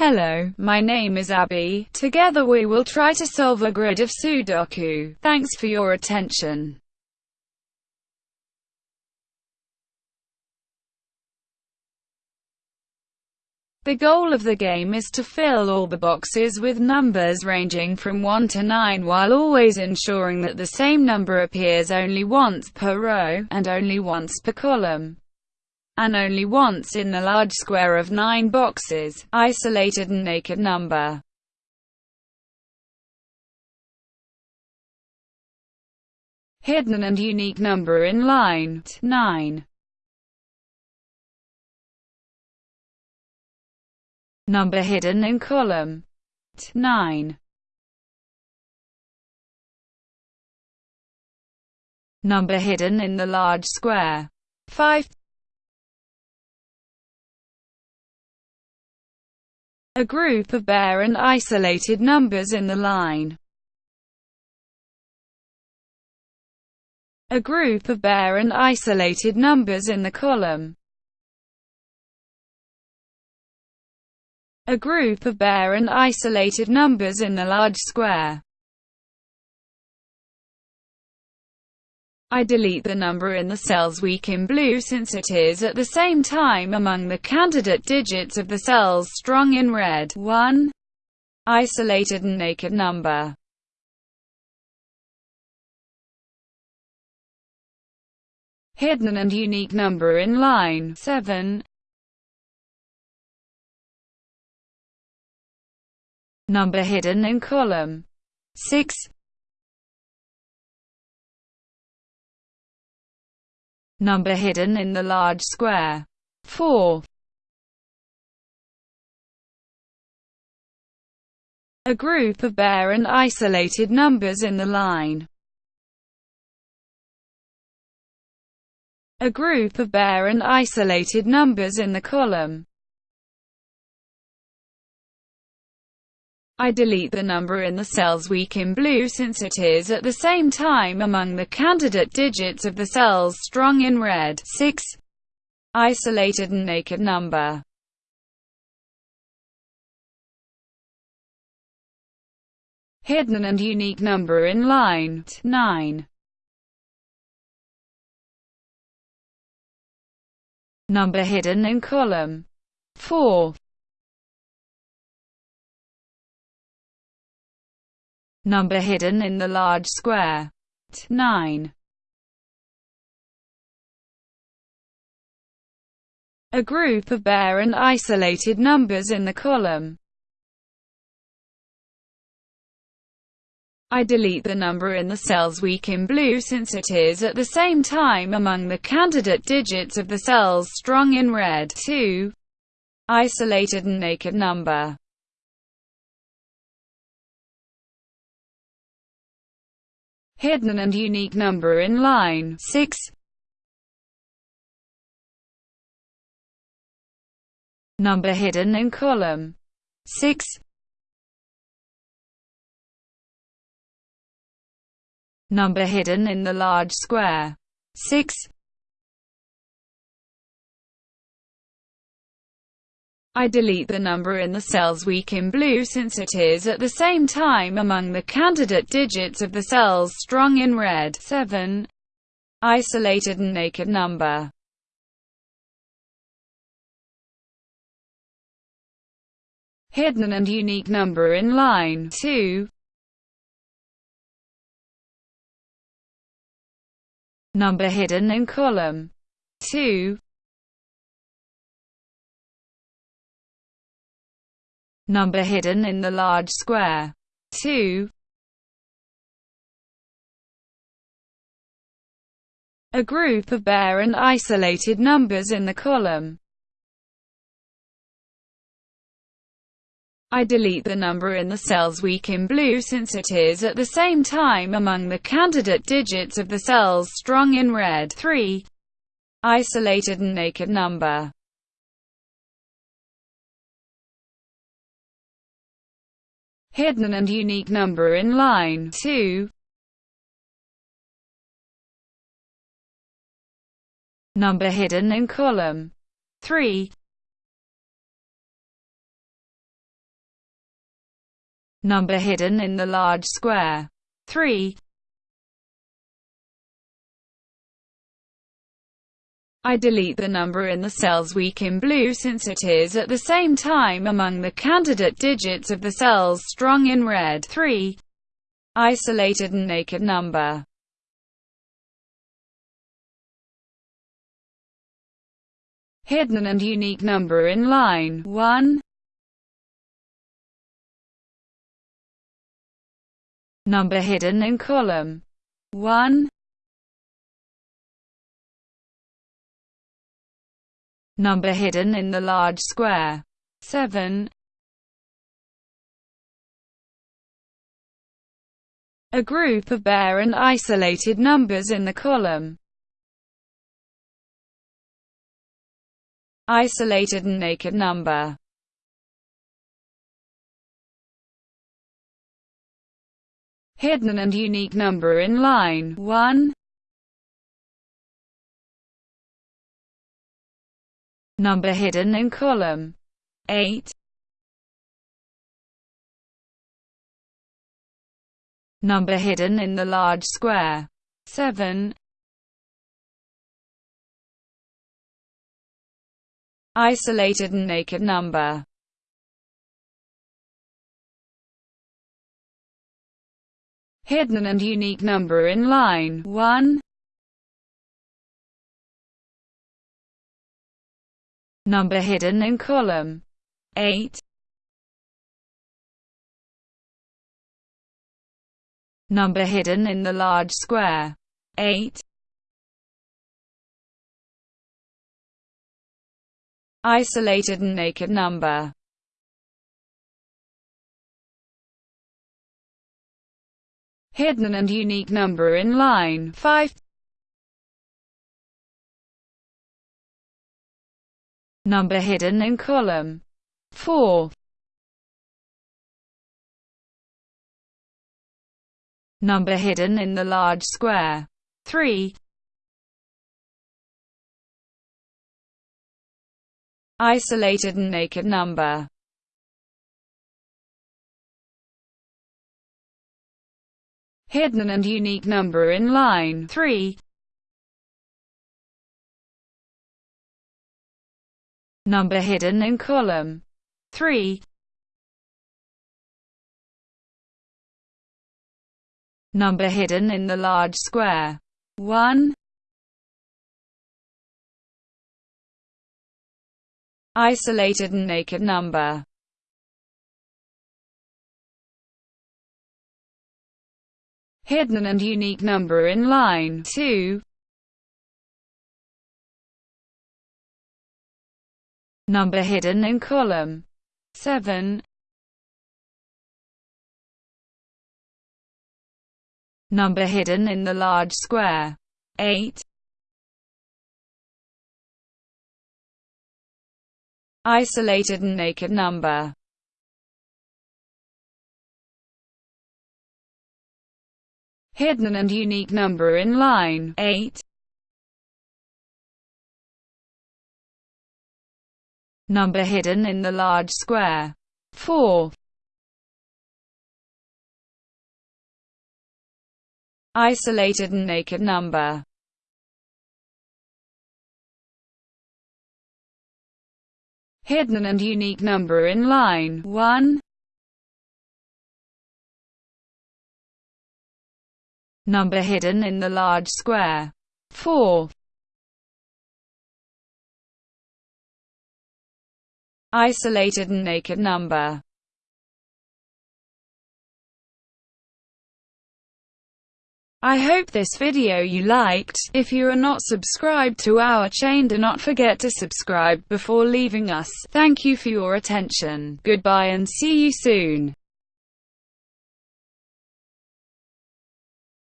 Hello, my name is Abby. Together we will try to solve a grid of Sudoku. Thanks for your attention. The goal of the game is to fill all the boxes with numbers ranging from 1 to 9 while always ensuring that the same number appears only once per row, and only once per column and only once in the large square of nine boxes, isolated and naked number. Hidden and unique number in line 9. Number hidden in column 9. Number hidden in the large square 5. A group of bare and isolated numbers in the line. A group of bare and isolated numbers in the column. A group of bare and isolated numbers in the large square. I delete the number in the cells weak in blue since it is at the same time among the candidate digits of the cells strong in red. 1. Isolated and naked number. Hidden and unique number in line 7. Number hidden in column 6. Number hidden in the large square. 4. A group of bare and isolated numbers in the line. A group of bare and isolated numbers in the column. I delete the number in the cells weak in blue since it is at the same time among the candidate digits of the cells strong in red. 6. Isolated and naked number. Hidden and unique number in line 9. Number hidden in column 4. Number hidden in the large square. 9. A group of bare and isolated numbers in the column. I delete the number in the cells weak in blue since it is at the same time among the candidate digits of the cells strong in red. 2. Isolated and naked number. Hidden and unique number in line 6. Number hidden in column 6. Number hidden in the large square 6. I delete the number in the cells weak in blue since it is at the same time among the candidate digits of the cells strong in red. 7. Isolated and naked number. Hidden and unique number in line 2. Number hidden in column 2. Number hidden in the large square. 2. A group of bare and isolated numbers in the column. I delete the number in the cells weak in blue since it is at the same time among the candidate digits of the cells strong in red. 3. Isolated and naked number. hidden and unique number in line 2. Number hidden in column 3. Number hidden in the large square 3. I delete the number in the cells weak in blue since it is at the same time among the candidate digits of the cells strong in red. 3. Isolated and naked number. Hidden and unique number in line 1. Number hidden in column 1. Number hidden in the large square. 7. A group of bare and isolated numbers in the column. Isolated and naked number. Hidden and unique number in line 1. Number hidden in column 8. Number hidden in the large square 7. Isolated and naked number Hidden and unique number in line 1. Number hidden in column 8. Number hidden in the large square 8. Isolated and naked number Hidden and unique number in line 5. Number hidden in column 4. Number hidden in the large square 3. Isolated and naked number Hidden and unique number in line 3. Number hidden in column 3. Number hidden in the large square 1. Isolated and naked number Hidden and unique number in line 2. Number hidden in column 7. Number hidden in the large square 8. Isolated and naked number Hidden and unique number in line 8. Number hidden in the large square 4. Isolated and naked number Hidden and unique number in line 1. Number hidden in the large square 4. Isolated and naked number I hope this video you liked. If you are not subscribed to our chain do not forget to subscribe before leaving us. Thank you for your attention. Goodbye and see you soon.